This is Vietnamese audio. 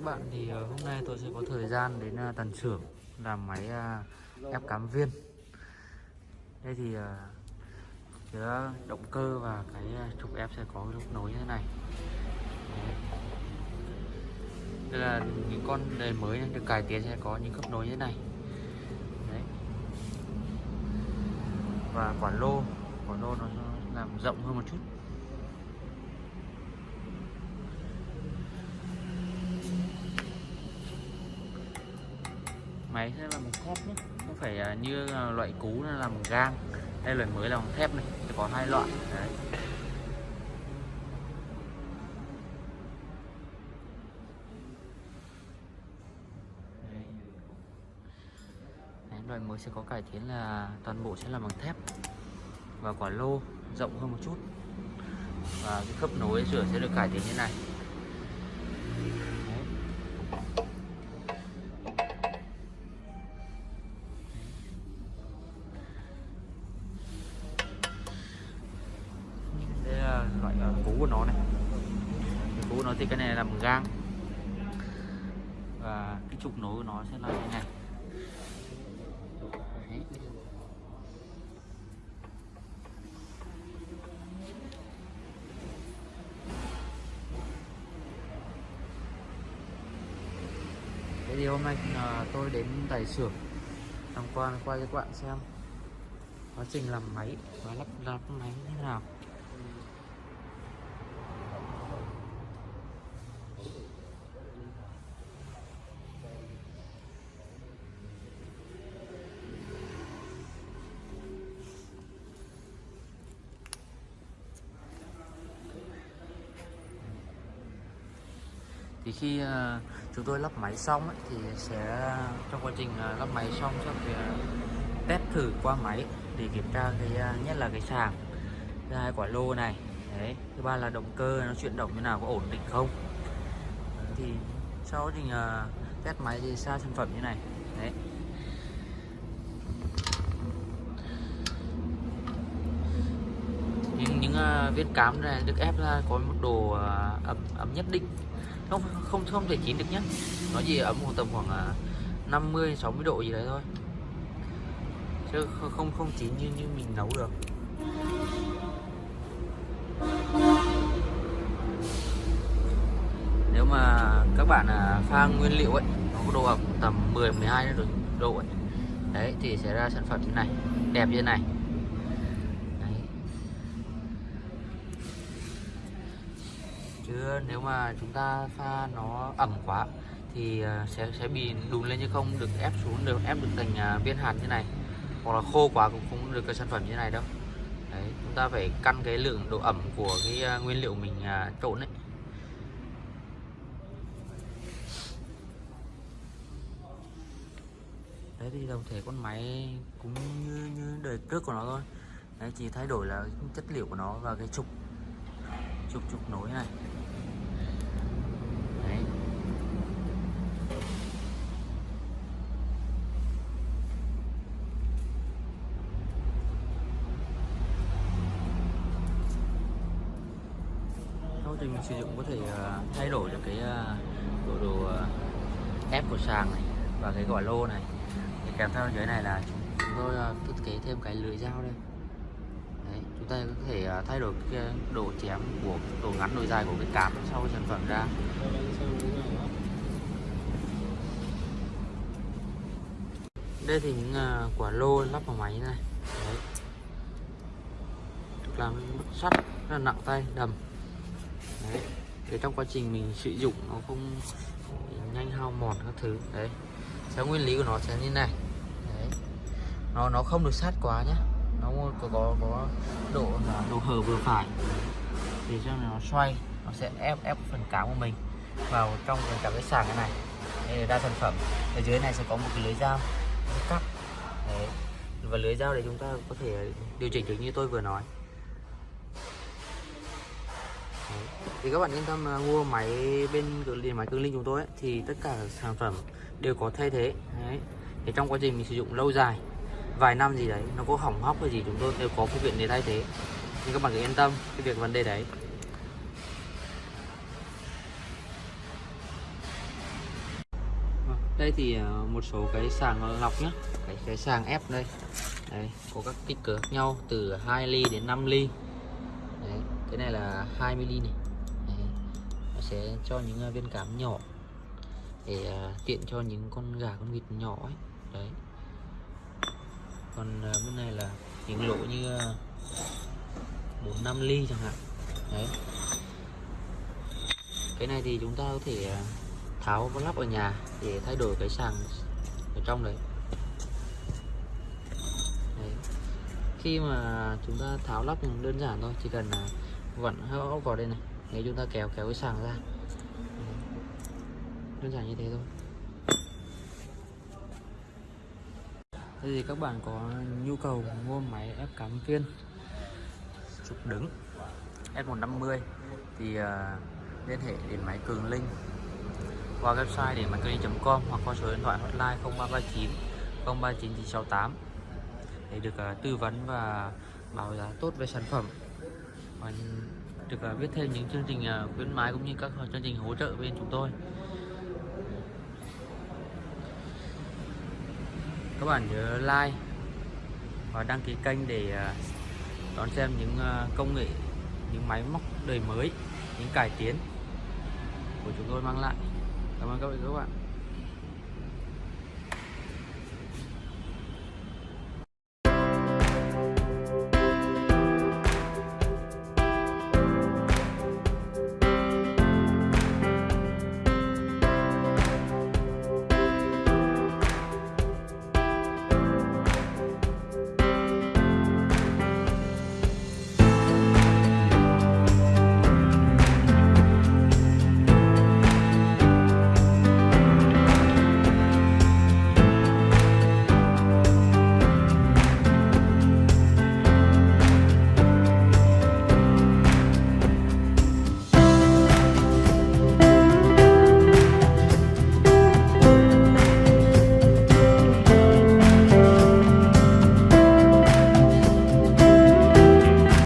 các bạn. Thì ờ, hôm nay tôi sẽ có thời gian đến ờ, tần xưởng làm máy ờ, ép cám viên. Đây thì ờ, động cơ và cái trục ép sẽ có lúc nối như thế này. Đây là những con đề mới được cải tiến sẽ có những khớp nối như thế này. Đấy. và quả lô quả lô nó làm rộng hơn một chút. Máy sẽ là bằng thép nhé. Không phải à, như à, loại cũ là làm bằng gang. Đây loại mới là bằng thép này, sẽ có hai loại. Đấy. Loại mới sẽ có cải tiến là toàn bộ sẽ là bằng thép và quả lô rộng hơn một chút. Và cái khớp nối rửa sẽ được cải tiến như này. Nó thì cái này là bằng gang. Và cái trục nối của nó sẽ là như này. Đấy. Thế thì hôm nay à, tôi đến tại xưởng. Tham quan quay cho các bạn xem. Quá trình làm máy và lắp đặt máy như thế nào. Thì khi ờ, chúng tôi lắp máy xong ấy, thì sẽ trong quá trình ờ, lắp máy xong sẽ phải ờ, test thử qua máy để kiểm tra cái nhất là cái sàng thứ hai quả lô này đấy. Thứ ba là động cơ nó chuyển động như nào có ổn định không? Thì sau quá trình uh, test máy thì ra sản phẩm như này đấy. Những những uh, viên cám này được ép ra có một độ uh, ẩm ẩm nhất định không không không thể chín được nhé nó chỉ ấm khoảng tầm khoảng à, 50 60 độ gì đấy thôi. Chứ không không, chín như như mình nấu được. Nếu mà các bạn à, pha nguyên liệu ấy nó có độ ẩm tầm 10 12 độ độ ấy đấy thì sẽ ra sản phẩm như này đẹp như này. Chứ nếu mà chúng ta pha nó ẩm quá thì ờ, sẽ sẽ bị đùn lên chứ không được ép xuống, được ép được thành ờ, viên hạt như này. Hoặc là khô quá cũng không được cái sản phẩm như này đâu. Đấy, chúng ta phải căn cái lượng độ ẩm của cái ờ, nguyên liệu mình trộn ấy. Đấy, thì đồng thể con máy cũng như như đời trước của nó thôi. Đấy, chỉ thay đổi là chất liệu của nó và cái trục trục trục nối này đấy thì trình mình sử dụng có thể à, thay đổi được cái à, độ độ à, ép của sàng này và cái quả lô này. Thì kèm theo dưới này là chúng, tôi thiết kế thêm cái lưỡi dao đây. Đấy, chúng ta có thể thay đổi cái độ chém của độ ngắn độ dài của cái cám sau sản phẩm ra. Đây thì những quả lô lắp vào máy này. Đấy. làm sắt rất là nặng tay đầm đấy. Để trong quá trình mình sử dụng nó không nhanh hao mòn các thứ. Đấy. Theo nguyên lý của nó sẽ như này. Đấy. Nó nó không được sát quá nhé nó có có có độ là độ hở vừa phải. Thì cho nó xoay, nó sẽ ép ép phần cá của mình vào trong cái cả cái sàng cái này. Đây là đa sản phẩm. Ở dưới này sẽ có một cái lưới dao cắt đấy. Và lưới dao để chúng ta có thể điều chỉnh được như tôi vừa nói. Thì các bạn yên tâm là mua máy bên cửa liền máy cương linh chúng tôi ấy, thì tất cả sản phẩm đều có thay thế. Đấy. Thì trong quá trình mình sử dụng lâu dài vài năm gì đấy nó có hỏng hóc hay gì chúng tôi đều có phương tiện để thay thế. Nhưng các bạn cứ yên tâm cái việc vấn đề đấy. Vâng, đây thì à, một số cái sàng lọc nhá. Cái cái sàng ép đây. Đấy có các kích cỡ khác nhau từ 2 ly đến 5 ly. Đấy cái này là 20 ly này sẽ cho những à, viên cám nhỏ để à, tiện cho những con gà con vịt nhỏ ấy. Đấy. Còn à, bên này là những lỗ như ờ, bốn năm ly chẳng hạn. Đấy. Cái này thì chúng ta có thể tháo và lắp ở nhà để thay đổi cái sàng ở trong đấy. đấy. Khi mà chúng ta tháo lắp thì đơn giản thôi chỉ cần vặn hai ốc vào đây này nếu chúng ta kéo kéo cái sàng ra. Ừ. Đơn giản như thế thôi. Thế thì các bạn có nhu cầu mua máy ép cắm viên trục đứng S150 thì uh, liên hệ đến máy Cường Linh qua website để máy cường linh.com hoặc qua số điện thoại hotline 0339 039968 để được uh, tư vấn và báo giá tốt về sản phẩm. Và được à, biết thêm những chương trình à, khuyến mãi cũng như các chương trình hỗ trợ bên chúng tôi. Các bạn nhớ like và đăng ký kênh để à, đón xem những công nghệ, những máy móc đời mới, những cải tiến của chúng tôi mang lại. Cảm ơn các bạn các bạn.